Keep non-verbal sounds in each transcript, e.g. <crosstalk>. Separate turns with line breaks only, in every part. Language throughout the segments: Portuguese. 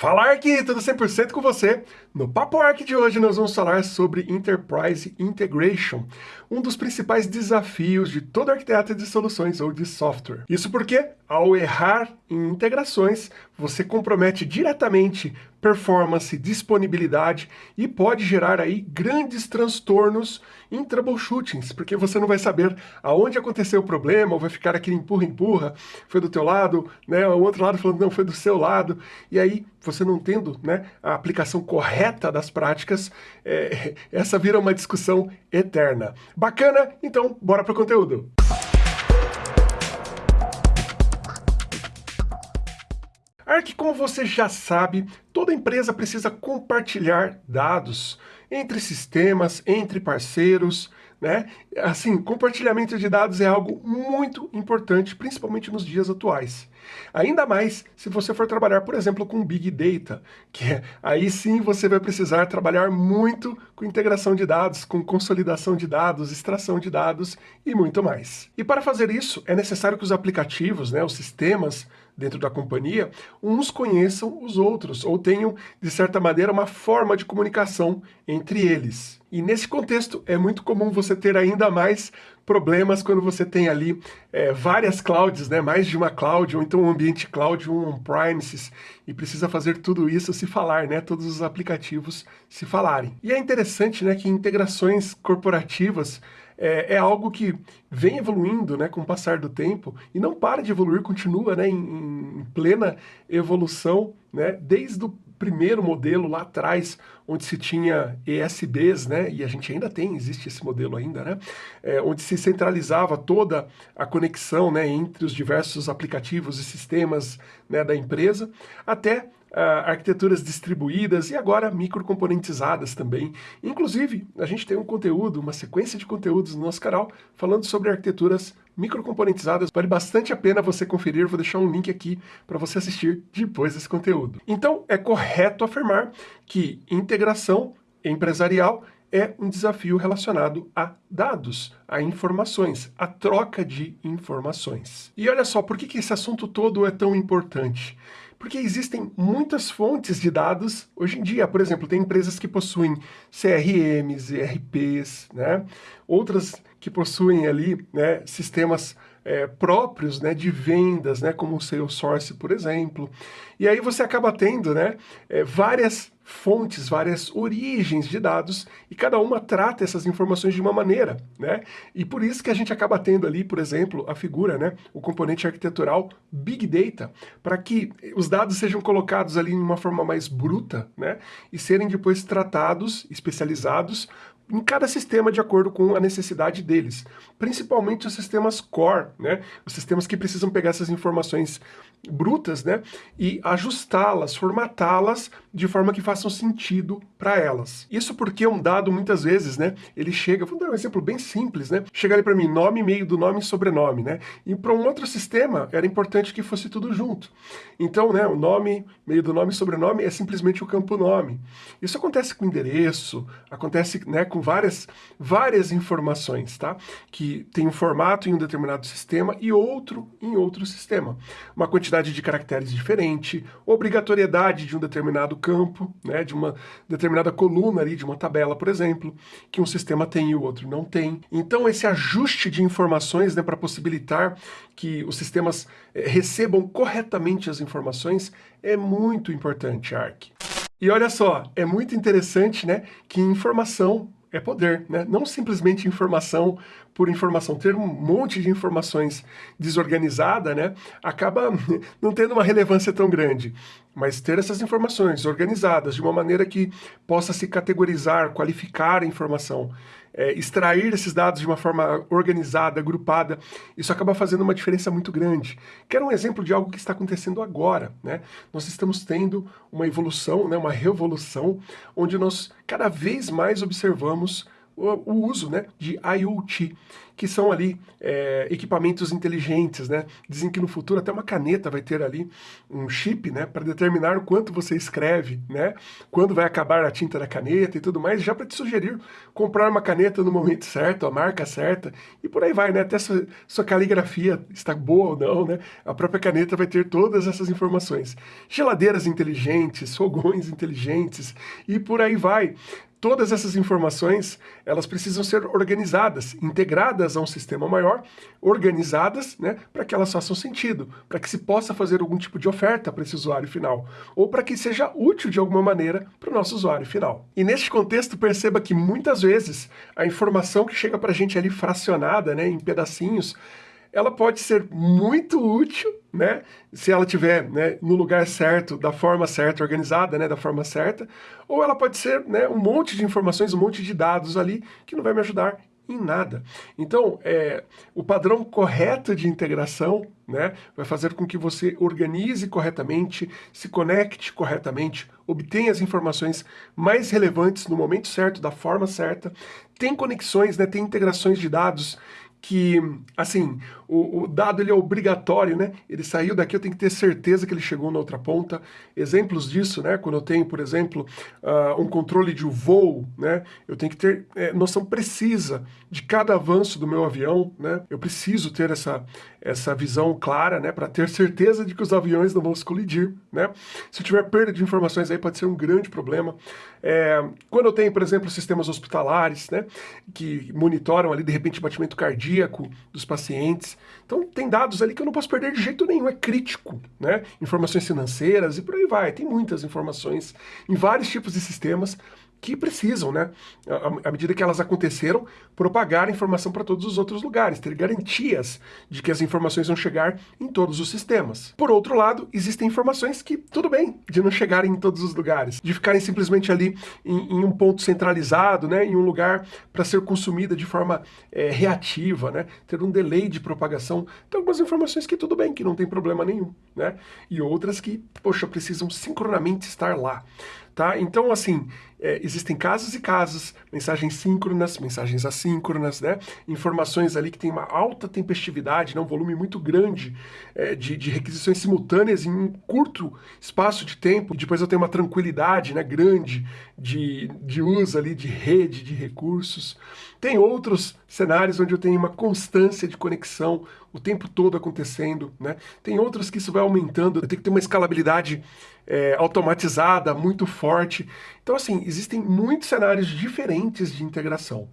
Fala aqui, tudo 100% com você. No Papo Arc de hoje nós vamos falar sobre Enterprise Integration, um dos principais desafios de todo arquiteto de soluções ou de software. Isso porque, ao errar em integrações, você compromete diretamente performance, disponibilidade e pode gerar aí grandes transtornos em troubleshootings, porque você não vai saber aonde aconteceu o problema, ou vai ficar aquele empurra-empurra, foi do teu lado, né, o outro lado falando não, foi do seu lado, e aí você não tendo né, a aplicação correta das práticas, é, <laughs> essa vira uma discussão eterna. Bacana? Então, bora pro conteúdo! Arc, como você já sabe, toda empresa precisa compartilhar dados entre sistemas, entre parceiros, né? Assim, compartilhamento de dados é algo muito importante, principalmente nos dias atuais. Ainda mais se você for trabalhar, por exemplo, com Big Data, que é, aí sim você vai precisar trabalhar muito com integração de dados, com consolidação de dados, extração de dados e muito mais. E para fazer isso, é necessário que os aplicativos, né, os sistemas dentro da companhia, uns conheçam os outros, ou tenham, de certa maneira, uma forma de comunicação entre eles. E nesse contexto, é muito comum você ter ainda mais problemas quando você tem ali é, várias clouds, né, mais de uma cloud, ou então um ambiente cloud, um on-premises, e precisa fazer tudo isso se falar, né, todos os aplicativos se falarem. E é interessante né, que integrações corporativas é, é, algo que vem evoluindo né, com o passar do tempo e não para de evoluir, continua né, em, em plena evolução, né, desde o primeiro modelo lá atrás, onde se tinha ESBs, né, e a gente ainda tem, existe esse modelo ainda, né, é, onde se centralizava toda a conexão né, entre os diversos aplicativos e sistemas né, da empresa, até arquiteturas distribuídas e agora microcomponentizadas também. Inclusive, a gente tem um conteúdo, uma sequência de conteúdos no nosso canal falando sobre arquiteturas microcomponentizadas. Vale bastante a pena você conferir, vou deixar um link aqui para você assistir depois desse conteúdo. Então, é correto afirmar que integração empresarial é um desafio relacionado a dados, a informações, a troca de informações. E olha só, por que, que esse assunto todo é tão importante? Porque existem muitas fontes de dados hoje em dia. Por exemplo, tem empresas que possuem CRMs, ERPs, né? outras que possuem ali né, sistemas é, próprios né, de vendas, né, como o Salesforce, por exemplo. E aí você acaba tendo né, é, várias fontes, várias origens de dados, e cada uma trata essas informações de uma maneira, né? E por isso que a gente acaba tendo ali, por exemplo, a figura, né, o componente arquitetural Big Data, para que os dados sejam colocados ali em uma forma mais bruta, né, e serem depois tratados, especializados, em cada sistema de acordo com a necessidade deles, principalmente os sistemas core, né? os sistemas que precisam pegar essas informações brutas né? e ajustá-las, formatá-las de forma que façam sentido para elas. Isso porque um dado, muitas vezes, né, ele chega, vou dar um exemplo bem simples, né? chega ali para mim, nome, meio do nome e sobrenome, né? e para um outro sistema era importante que fosse tudo junto. Então, né, o nome, meio do nome e sobrenome é simplesmente o campo nome. Isso acontece com endereço, acontece né, com várias, várias informações, tá? Que tem um formato em um determinado sistema e outro em outro sistema. Uma quantidade de caracteres diferente, obrigatoriedade de um determinado campo, né? De uma determinada coluna ali, de uma tabela, por exemplo, que um sistema tem e o outro não tem. Então esse ajuste de informações, né, para possibilitar que os sistemas eh, recebam corretamente as informações é muito importante, Arc. E olha só, é muito interessante né, que informação é poder, né? Não simplesmente informação por informação. Ter um monte de informações desorganizada, né? Acaba <laughs> não tendo uma relevância tão grande. Mas ter essas informações organizadas de uma maneira que possa se categorizar, qualificar a informação, é, extrair esses dados de uma forma organizada, agrupada, isso acaba fazendo uma diferença muito grande. Quero um exemplo de algo que está acontecendo agora. Né? Nós estamos tendo uma evolução, né, uma revolução, onde nós cada vez mais observamos o, uso né, de IoT, que são ali é, equipamentos inteligentes, né? Dizem que no futuro até uma caneta vai ter ali um chip, né? Para determinar o quanto você escreve, né? Quando vai acabar a tinta da caneta e tudo mais, já para te sugerir comprar uma caneta no momento certo, a marca certa, e por aí vai, né? Até sua, sua caligrafia está boa ou não, né? A própria caneta vai ter todas essas informações. Geladeiras inteligentes, fogões inteligentes, e por aí vai todas essas informações, elas precisam ser organizadas, integradas a um sistema maior, organizadas, né, para que elas façam sentido, para que se possa fazer algum tipo de oferta para esse usuário final, ou para que seja útil de alguma maneira para o nosso usuário final. E neste contexto, perceba que muitas vezes a informação que chega para a gente ali fracionada, né, em pedacinhos, ela pode ser muito útil, né? Se ela tiver né, no lugar certo, da forma certa, organizada, né, da forma certa, ou ela pode ser né, um monte de informações, um monte de dados ali que não vai me ajudar em nada. Então, é, o padrão correto de integração né, vai fazer com que você organize corretamente, se conecte corretamente, obtenha as informações mais relevantes no momento certo, da forma certa, tem conexões, né, tem integrações de dados que, assim, o, o, dado ele é obrigatório, né? Ele saiu daqui, eu tenho que ter certeza que ele chegou na outra ponta. Exemplos disso, né? Quando eu tenho, por exemplo, uh, um controle de voo, né? Eu tenho que ter é, noção precisa de cada avanço do meu avião, né? Eu preciso ter essa, essa visão clara, né? Para ter certeza de que os aviões não vão se colidir, né? Se tiver perda de informações aí pode ser um grande problema. É, quando eu tenho, por exemplo, sistemas hospitalares, né? Que monitoram ali, de repente, batimento cardíaco dos pacientes, então tem dados ali que eu não posso perder de jeito nenhum, é crítico, né? Informações financeiras e por aí vai, tem muitas informações em vários tipos de sistemas que precisam, né, à medida que elas aconteceram, propagar a informação para todos os outros lugares, ter garantias de que as informações vão chegar em todos os sistemas. Por outro lado, existem informações que, tudo bem, de não chegarem em todos os lugares, de ficarem simplesmente ali em, em um ponto centralizado, né, em um lugar para ser consumida de forma é, reativa, né, ter um delay de propagação. Tem algumas informações que tudo bem, que não tem problema nenhum, né, e outras que, poxa, precisam sincronamente estar lá. Tá? Então, assim, é, existem casos e casos, mensagens síncronas, mensagens assíncronas, né? informações ali que tem uma alta tempestividade, né? um volume muito grande é, de, de, requisições simultâneas em um curto espaço de tempo. Depois eu tenho uma tranquilidade né? grande de, de uso ali de rede, de recursos. Tem outros cenários onde eu tenho uma constância de conexão o tempo todo acontecendo. Né? Tem outros que isso vai aumentando, eu tenho que ter uma escalabilidade é, automatizada, muito forte. Então, assim, existem muitos cenários diferentes de integração.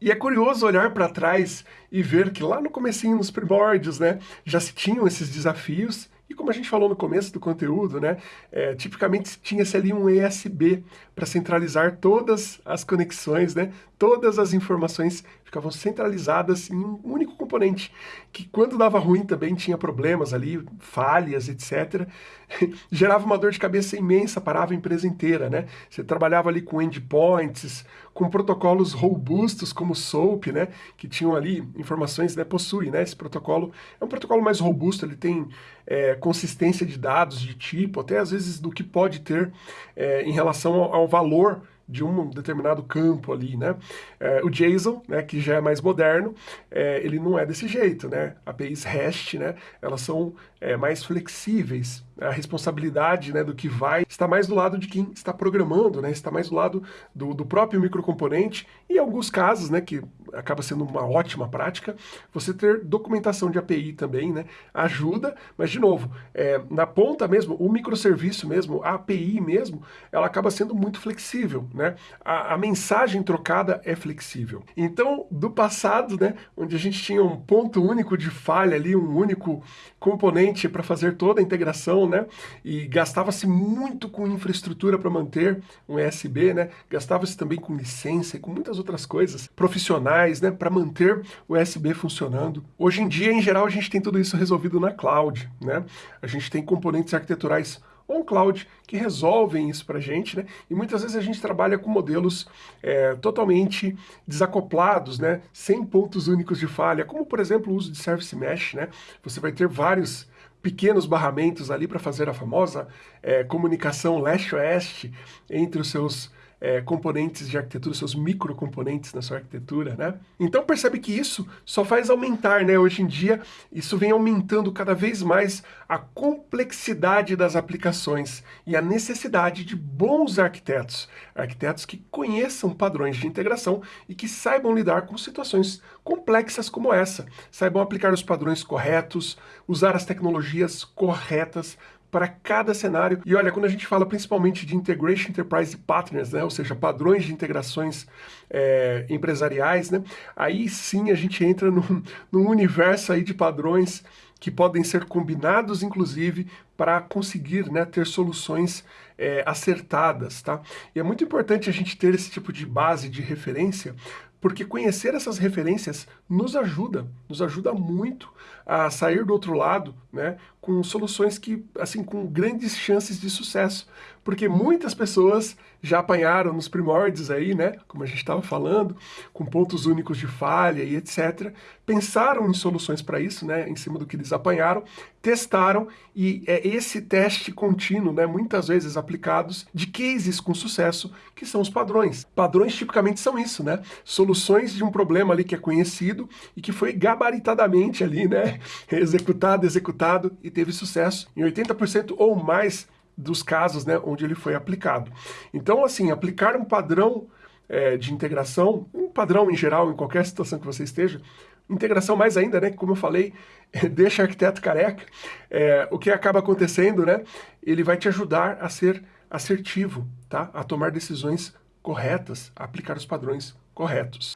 E é curioso olhar para trás e ver que lá no comecinho, nos primórdios, né, já se tinham esses desafios e como a gente falou no começo do conteúdo, né, é, tipicamente tinha-se ali um ESB para centralizar todas as conexões, né, todas as informações ficavam centralizadas em um único componente, que quando dava ruim também tinha problemas ali, falhas, etc. <laughs> Gerava uma dor de cabeça imensa, parava a empresa inteira, né? Você trabalhava ali com endpoints, com protocolos robustos como SOAP, né? Que tinham ali informações, né? Possui, né? Esse protocolo é um protocolo mais robusto, ele tem é, consistência de dados de tipo, até às vezes do que pode ter é, em relação ao, ao valor de um determinado campo ali, né? É, o JSON, né, que já é mais moderno, é, ele não é desse jeito, né? APIs REST, né, elas são é, mais flexíveis, a responsabilidade né, do que vai está mais do lado de quem está programando, né, está mais do lado do, do próprio microcomponente. E em alguns casos, né, que acaba sendo uma ótima prática, você ter documentação de API também, né, ajuda, mas de novo, é, na ponta mesmo, o microserviço mesmo, a API mesmo, ela acaba sendo muito flexível, né, a, a mensagem trocada é flexível. Então, do passado, né, onde a gente tinha um ponto único de falha ali, um único componente para fazer toda a integração, né? E gastava-se muito com infraestrutura para manter um ESB, né? Gastava-se também com licença e com muitas outras coisas profissionais, né? Para manter o ESB funcionando. Hoje em dia, em geral, a gente tem tudo isso resolvido na cloud, né? A gente tem componentes arquiteturais on-cloud que resolvem isso para a gente, né? E muitas vezes a gente trabalha com modelos é, totalmente desacoplados, né? Sem pontos únicos de falha, como por exemplo o uso de Service Mesh, né? Você vai ter vários pequenos barramentos ali para fazer a famosa é, comunicação leste-oeste entre os seus é, componentes de arquitetura, seus microcomponentes na sua arquitetura, né? Então percebe que isso só faz aumentar, né? Hoje em dia, isso vem aumentando cada vez mais a complexidade das aplicações e a necessidade de bons arquitetos, arquitetos que conheçam padrões de integração e que saibam lidar com situações complexas como essa, saibam aplicar os padrões corretos, usar as tecnologias corretas para cada cenário. E olha, quando a gente fala principalmente de Integration Enterprise Partners, né, ou seja, padrões de integrações é, empresariais, né, aí sim a gente entra num, num universo aí de padrões que podem ser combinados, inclusive, para conseguir né, ter soluções é, acertadas. Tá? E é muito importante a gente ter esse tipo de base de referência, porque conhecer essas referências nos ajuda, nos ajuda muito a sair do outro lado, né, com soluções que, assim, com grandes chances de sucesso, porque muitas pessoas já apanharam nos primórdios aí, né, como a gente estava falando, com pontos únicos de falha e etc, pensaram em soluções para isso, né, em cima do que eles apanharam, testaram e é esse teste contínuo, né, muitas vezes aplicados de cases com sucesso, que são os padrões. Padrões tipicamente são isso, né, soluções de um problema ali que é conhecido e que foi gabaritadamente ali, né, <laughs> executado, executado e teve sucesso em 80% ou mais dos casos né, onde ele foi aplicado. Então, assim, aplicar um padrão é, de integração, um padrão em geral, em qualquer situação que você esteja, integração mais ainda, né, como eu falei, <laughs> deixa arquiteto careca, é, o que acaba acontecendo, né, ele vai te ajudar a ser assertivo, tá, a tomar decisões corretas, a aplicar os padrões corretos.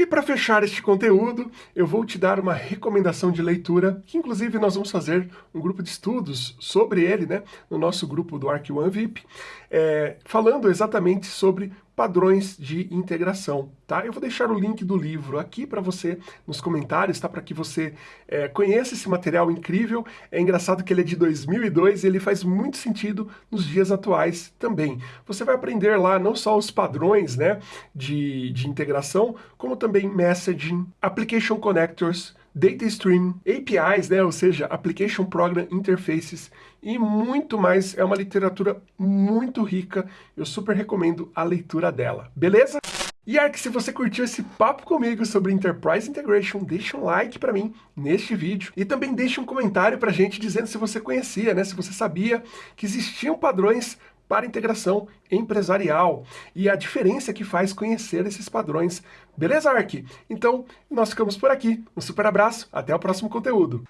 E para fechar este conteúdo, eu vou te dar uma recomendação de leitura, que inclusive nós vamos fazer um grupo de estudos sobre ele, né, no nosso grupo do Arc One VIP, é, falando exatamente sobre padrões de integração, tá? Eu vou deixar o link do livro aqui para você nos comentários, tá? Para que você é, conheça esse material incrível. É engraçado que ele é de 2002 e ele faz muito sentido nos dias atuais também. Você vai aprender lá não só os padrões, né, de, de integração, como também messaging, application connectors, data stream, APIs, né, ou seja, Application Program Interfaces e muito mais. É uma literatura muito rica, eu super recomendo a leitura dela, beleza? E Ark, se você curtiu esse papo comigo sobre Enterprise Integration, deixa um like para mim neste vídeo e também deixa um comentário pra gente dizendo se você conhecia, né, se você sabia que existiam padrões para integração empresarial e a diferença que faz conhecer esses padrões. Beleza, Ark? Então, nós ficamos por aqui. Um super abraço, até o próximo conteúdo.